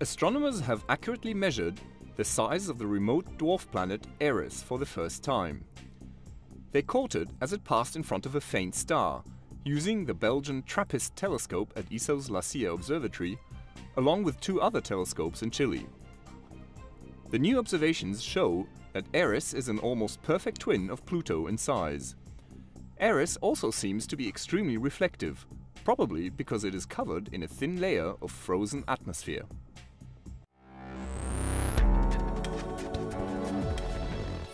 Astronomers have accurately measured the size of the remote dwarf planet Eris for the first time. They caught it as it passed in front of a faint star, using the Belgian TRAPPIST telescope at ESO's La Silla Observatory, along with two other telescopes in Chile. The new observations show that Eris is an almost perfect twin of Pluto in size. Eris also seems to be extremely reflective, probably because it is covered in a thin layer of frozen atmosphere.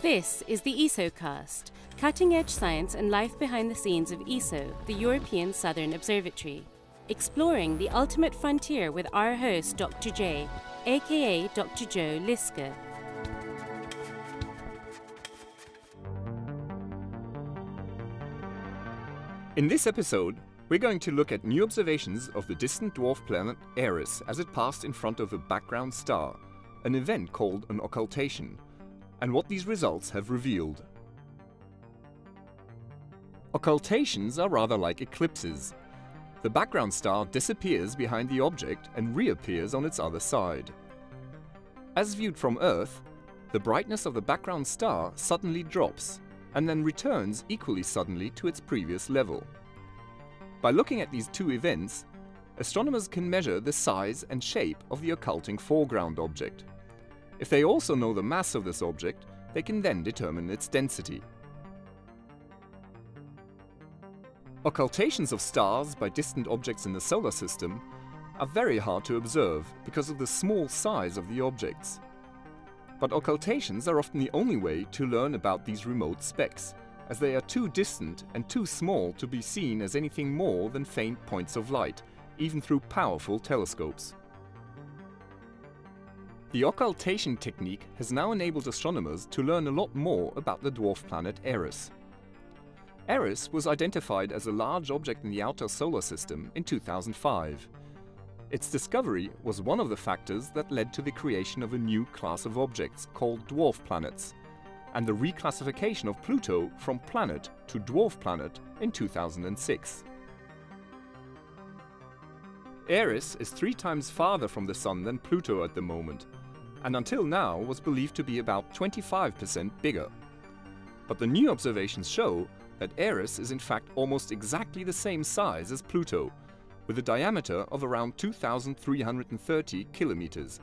This is the ESOcast, cutting-edge science and life behind the scenes of ESO, the European Southern Observatory, exploring the ultimate frontier with our host Dr. J, aka Dr. Joe Liske. In this episode, we're going to look at new observations of the distant dwarf planet Eris as it passed in front of a background star, an event called an occultation, and what these results have revealed. Occultations are rather like eclipses. The background star disappears behind the object and reappears on its other side. As viewed from Earth, the brightness of the background star suddenly drops and then returns equally suddenly to its previous level. By looking at these two events, astronomers can measure the size and shape of the occulting foreground object. If they also know the mass of this object, they can then determine its density. Occultations of stars by distant objects in the solar system are very hard to observe because of the small size of the objects. But occultations are often the only way to learn about these remote specks, as they are too distant and too small to be seen as anything more than faint points of light, even through powerful telescopes. The occultation technique has now enabled astronomers to learn a lot more about the dwarf planet Eris. Eris was identified as a large object in the outer solar system in 2005. Its discovery was one of the factors that led to the creation of a new class of objects called dwarf planets, and the reclassification of Pluto from planet to dwarf planet in 2006. Eris is three times farther from the Sun than Pluto at the moment, and until now was believed to be about 25% bigger. But the new observations show that Eris is in fact almost exactly the same size as Pluto, with a diameter of around 2,330 kilometers.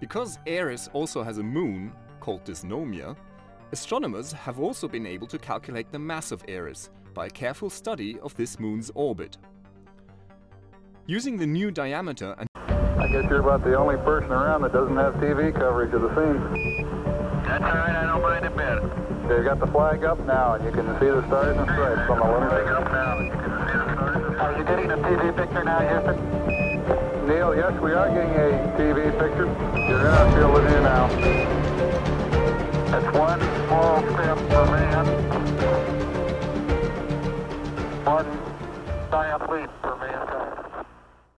Because Eris also has a moon, called Dysnomia, astronomers have also been able to calculate the mass of Eris by a careful study of this moon's orbit. Using the new diameter and guess you're about the only person around that doesn't have TV coverage of the scene. That's all right, I don't mind a bit. They've got the flag up now, and you can see the stars and stripes on the Olympic. Are you getting a TV picture now, Houston? Neil, yes, we are getting a TV picture. You're gonna feel of view now. That's one small step for man, one giant leap for man.